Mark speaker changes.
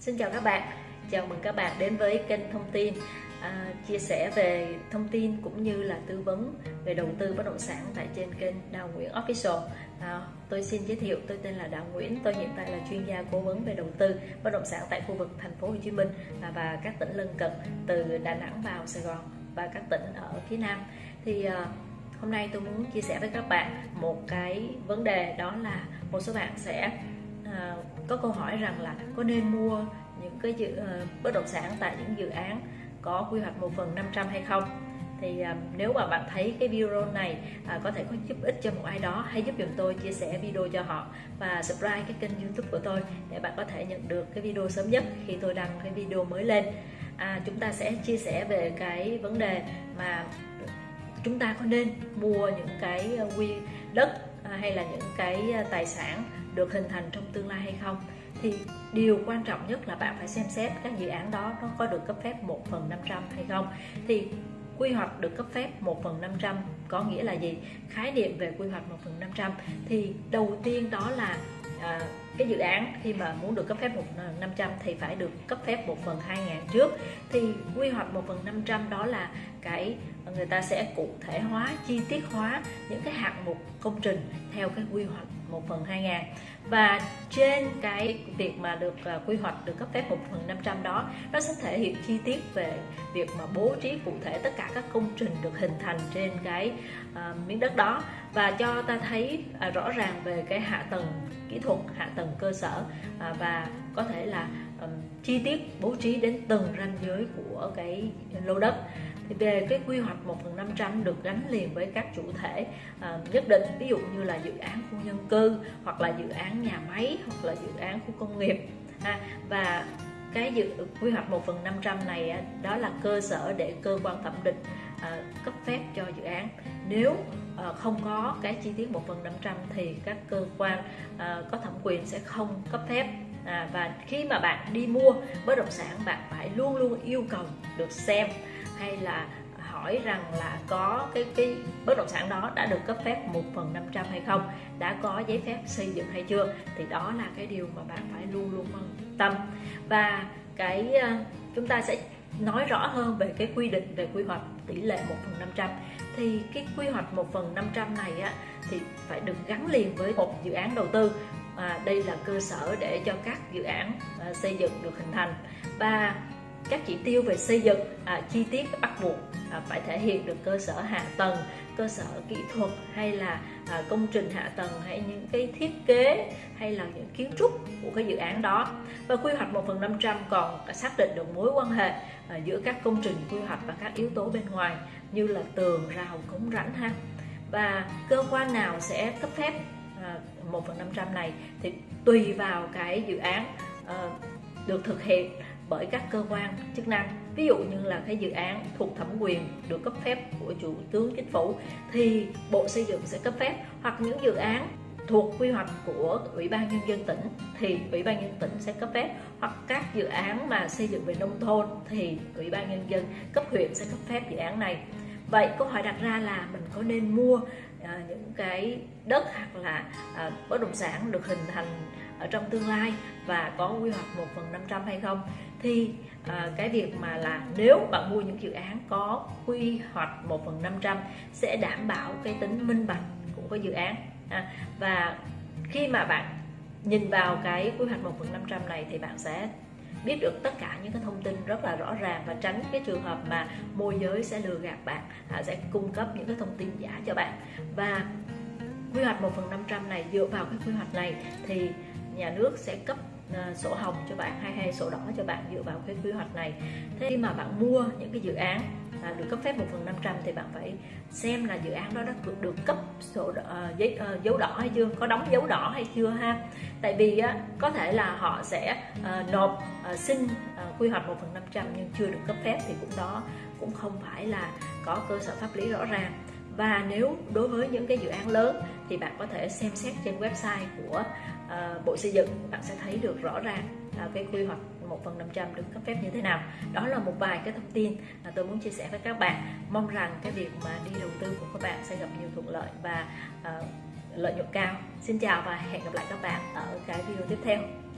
Speaker 1: Xin chào các bạn, chào mừng các bạn đến với kênh thông tin à, chia sẻ về thông tin cũng như là tư vấn về đầu tư bất động sản tại trên kênh Đào Nguyễn Official. À, tôi xin giới thiệu, tôi tên là Đào Nguyễn, tôi hiện tại là chuyên gia cố vấn về đầu tư bất động sản tại khu vực thành phố Hồ Chí Minh và, và các tỉnh lân cận từ Đà Nẵng vào Sài Gòn và các tỉnh ở phía Nam. Thì à, hôm nay tôi muốn chia sẻ với các bạn một cái vấn đề đó là một số bạn sẽ à, có câu hỏi rằng là có nên mua những cái dự uh, bất động sản tại những dự án có quy hoạch một phần 500 hay không? Thì uh, nếu mà bạn thấy cái video này uh, có thể có giúp ích cho một ai đó hãy giúp dùm tôi chia sẻ video cho họ và subscribe cái kênh youtube của tôi để bạn có thể nhận được cái video sớm nhất khi tôi đăng cái video mới lên. À, chúng ta sẽ chia sẻ về cái vấn đề mà chúng ta có nên mua những cái ờ, quy đất hay là những cái ờ, tài sản được hình thành trong tương lai hay không? Thì điều quan trọng nhất là bạn phải xem xét các dự án đó nó có được cấp phép 1 phần 500 hay không? Thì quy hoạch được cấp phép 1 phần 500 có nghĩa là gì? Khái niệm về quy hoạch 1 phần 500 thì đầu tiên đó là à, cái dự án khi mà muốn được cấp phép 1 phần 500 thì phải được cấp phép 1 phần 2000 trước. Thì quy hoạch 1 phần 500 đó là cái người ta sẽ cụ thể hóa chi tiết hóa những cái hạng mục công trình theo cái quy hoạch 1 phần 2000 và trên cái việc mà được uh, quy hoạch được cấp phép 1 phần 500 đó nó sẽ thể hiện chi tiết về việc mà bố trí cụ thể tất cả các công trình được hình thành trên cái uh, miếng đất đó. Và cho ta thấy uh, rõ ràng về cái hạ tầng kỹ thuật hạ tầng cơ sở uh, và có thể là um, chi tiết bố trí đến từng ranh giới của cái lô đất về cái quy hoạch 1 phần 500 được gắn liền với các chủ thể à, nhất định ví dụ như là dự án khu nhân cư hoặc là dự án nhà máy hoặc là dự án khu công nghiệp và cái dự quy hoạch 1 phần 500 này à, đó là cơ sở để cơ quan thẩm định à, cấp phép cho dự án. Nếu không có cái chi tiết 1 phần 500 thì các cơ quan có thẩm quyền sẽ không cấp phép à, và khi mà bạn đi mua bất động sản bạn phải luôn luôn yêu cầu được xem hay là hỏi rằng là có cái cái bất động sản đó đã được cấp phép 1 phần 500 hay không? Đã có giấy phép xây dựng hay chưa? Thì đó là cái điều mà bạn phải luôn luôn quan tâm. Và cái ờ, chúng ta sẽ nói rõ hơn về cái quy định về quy hoạch tỷ lệ 1 phần 500 thì cái quy hoạch 1 phần 500 này á, thì phải được gắn liền với một dự án đầu tư. À, đây là cơ sở để cho các dự án à, xây dựng được hình thành. Và các chỉ tiêu về xây dựng à, chi tiết bắt buộc à, phải thể hiện được cơ sở hạ tầng cơ sở kỹ thuật hay là à, công trình hạ tầng hay những cái thiết kế hay là những kiến trúc của cái dự án đó. Và quy hoạch 1 phần 500 còn xác định được mối quan hệ à, giữa các công trình quy hoạch và các yếu tố bên ngoài như là tường rào cống rãnh ha. Và cơ quan nào sẽ cấp phép à, 1 phần 500 này thì tùy vào cái dự án à, được thực hiện bởi các cơ quan, chức năng. Ví dụ như là cái dự án thuộc thẩm quyền được cấp phép của chủ tướng chính phủ thì bộ xây dựng sẽ cấp phép, hoặc những dự án thuộc quy hoạch của ủy ban nhân dân tỉnh thì ủy ban nhân tỉnh sẽ cấp phép, hoặc các dự án mà xây dựng về nông thôn thì ủy ban nhân dân cấp huyện sẽ cấp phép dự án này vậy câu hỏi đặt ra là mình có nên mua à, những cái đất hoặc là à, bất động sản được hình thành ở trong tương lai và có quy hoạch 1 phần 500 hay không? Thì à, cái việc mà là nếu bạn mua những dự án có quy hoạch 1 phần 500 sẽ đảm bảo cái tính minh bạch của cái dự án à, và khi mà bạn nhìn vào cái quy hoạch 1 phần 500 này thì bạn sẽ biết được tất cả những cái thông tin rất là rõ ràng và tránh cái trường hợp mà môi giới sẽ lừa gạt bạn à, sẽ cung cấp những cái thông tin giả cho bạn. Và quy hoạch 1 phần 500 này dựa vào cái quy hoạch này thì nhà nước sẽ cấp uh, sổ hồng cho bạn hay hay sổ đỏ cho bạn dựa vào cái quy hoạch này. Thế khi mà bạn mua những cái dự án à, được cấp phép 1 phần 500 thì bạn phải xem là dự án đó đã được được cấp sổ đỏ, uh, giấy uh, dấu đỏ hay chưa? Có đóng dấu đỏ hay chưa ha? Tại vì á, có thể là họ sẽ uh, nộp uh, xin uh, quy hoạch 1 phần 500 nhưng chưa được cấp phép thì cũng đó cũng không phải là có cơ sở pháp lý rõ ràng. Và nếu đối với những cái dự án lớn thì bạn có thể xem xét trên website của uh, Bộ Xây dựng bạn sẽ thấy được rõ ràng uh, cái quy hoạch 1 phần 500 được cấp phép như thế nào. Đó là một vài cái thông tin mà tôi muốn chia sẻ với các bạn. Mong rằng cái việc mà đi đầu tư của các bạn sẽ gặp nhiều thuận lợi và uh, lợi nhuận cao. Xin chào và hẹn gặp lại các bạn ở cái video tiếp theo.